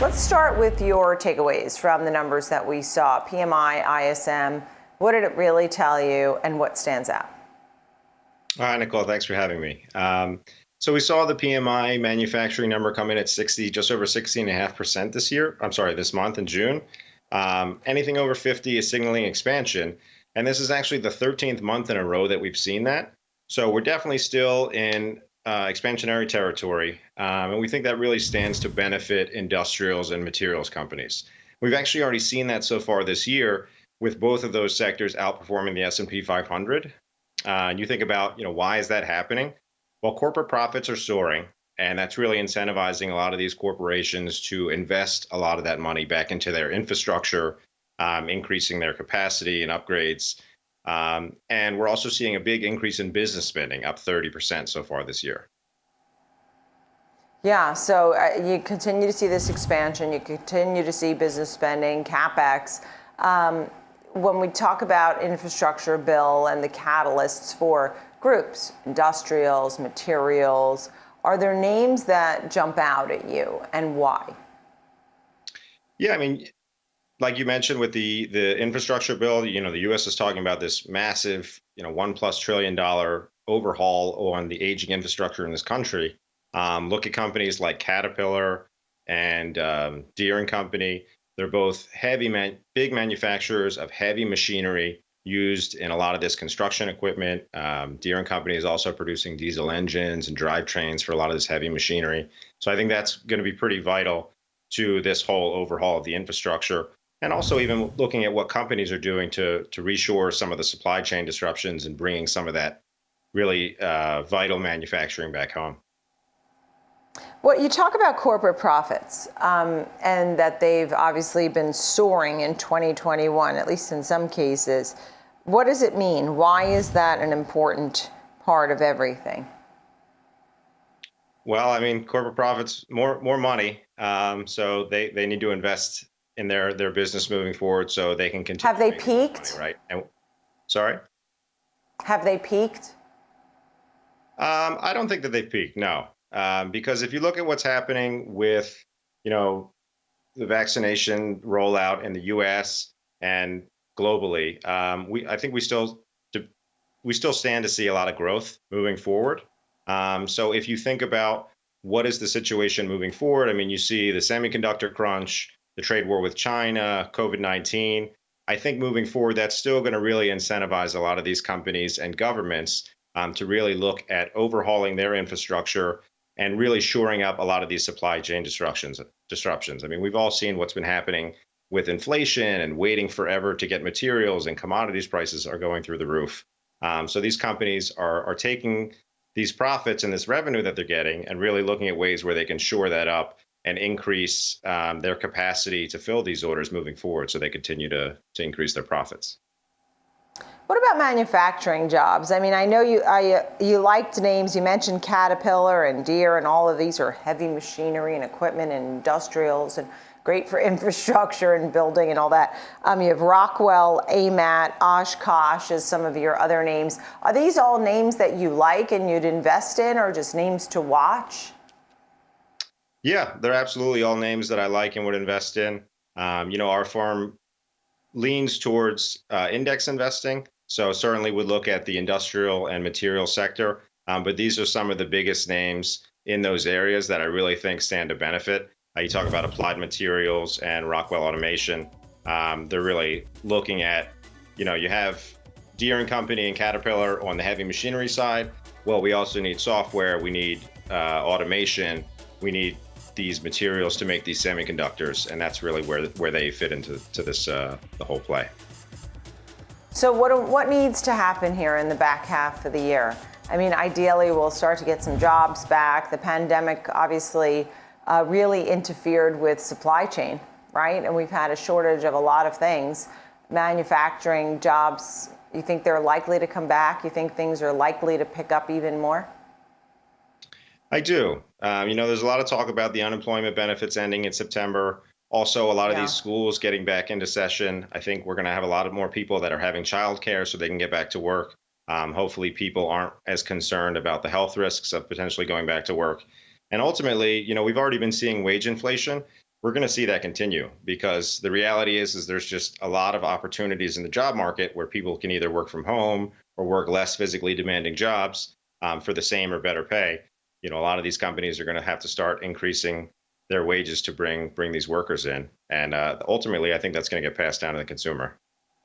Let's start with your takeaways from the numbers that we saw PMI, ISM. What did it really tell you, and what stands out? Hi, Nicole. Thanks for having me. Um, so we saw the PMI manufacturing number come in at 60, just over 16.5% this year. I'm sorry, this month in June. Um, anything over 50 is signaling expansion. And this is actually the 13th month in a row that we've seen that. So we're definitely still in uh, expansionary territory. Um, and we think that really stands to benefit industrials and materials companies. We've actually already seen that so far this year with both of those sectors outperforming the S&P 500. Uh, and you think about, you know, why is that happening? Well, corporate profits are soaring, and that's really incentivizing a lot of these corporations to invest a lot of that money back into their infrastructure, um, increasing their capacity and upgrades. Um, and we're also seeing a big increase in business spending, up 30% so far this year. Yeah, so uh, you continue to see this expansion, you continue to see business spending, capex. Um, when we talk about infrastructure bill and the catalysts for groups, industrials, materials. Are there names that jump out at you and why? Yeah, I mean, like you mentioned with the the infrastructure bill, you know, the U.S. is talking about this massive, you know, one plus trillion dollar overhaul on the aging infrastructure in this country. Um, look at companies like Caterpillar and um, Deere and Company. They're both heavy, man, big manufacturers of heavy machinery used in a lot of this construction equipment. Um, Deere and Company is also producing diesel engines and drivetrains for a lot of this heavy machinery. So I think that's going to be pretty vital to this whole overhaul of the infrastructure. And also even looking at what companies are doing to, to reshore some of the supply chain disruptions and bringing some of that really uh, vital manufacturing back home. Well, you talk about corporate profits um, and that they've obviously been soaring in 2021, at least in some cases. What does it mean? Why is that an important part of everything? Well, I mean, corporate profits, more more money. Um, so they, they need to invest in their their business moving forward, so they can continue. Have they peaked? Money, right. And, sorry. Have they peaked? Um, I don't think that they've peaked. No, um, because if you look at what's happening with, you know, the vaccination rollout in the U.S. and globally, um, we I think we still we still stand to see a lot of growth moving forward. Um, so if you think about what is the situation moving forward, I mean, you see the semiconductor crunch, the trade war with China, COVID 19. I think moving forward, that's still going to really incentivize a lot of these companies and governments um, to really look at overhauling their infrastructure and really shoring up a lot of these supply chain disruptions. Disruptions. I mean, we've all seen what's been happening with inflation and waiting forever to get materials and commodities prices are going through the roof. Um, so these companies are, are taking these profits and this revenue that they're getting and really looking at ways where they can shore that up and increase um, their capacity to fill these orders moving forward so they continue to, to increase their profits. What about manufacturing jobs? I mean, I know you I, you liked names. You mentioned Caterpillar and Deere, and all of these are heavy machinery and equipment and industrials. And great for infrastructure and building and all that. Um, you have Rockwell, AMAT, Oshkosh as some of your other names. Are these all names that you like and you'd invest in or just names to watch? Yeah, they're absolutely all names that I like and would invest in. Um, you know, our firm leans towards uh, index investing. So certainly would look at the industrial and material sector. Um, but these are some of the biggest names in those areas that I really think stand to benefit. Uh, you talk about applied materials and Rockwell Automation. Um, they're really looking at, you know, you have Deere and Company and Caterpillar on the heavy machinery side. Well, we also need software. We need uh, automation. We need these materials to make these semiconductors, and that's really where where they fit into to this uh, the whole play. So what what needs to happen here in the back half of the year? I mean, ideally, we'll start to get some jobs back. The pandemic obviously uh, really interfered with supply chain, right? And we've had a shortage of a lot of things. Manufacturing jobs, you think they're likely to come back? You think things are likely to pick up even more? I do. Um, you know, there's a lot of talk about the unemployment benefits ending in September. Also, a lot of yeah. these schools getting back into session. I think we're going to have a lot of more people that are having childcare so they can get back to work. Um, hopefully, people aren't as concerned about the health risks of potentially going back to work. And ultimately, you know, we've already been seeing wage inflation. we're going to see that continue because the reality is is there's just a lot of opportunities in the job market where people can either work from home or work less physically demanding jobs um, for the same or better pay. You know, a lot of these companies are going to have to start increasing their wages to bring bring these workers in, and uh, ultimately, I think that's going to get passed down to the consumer.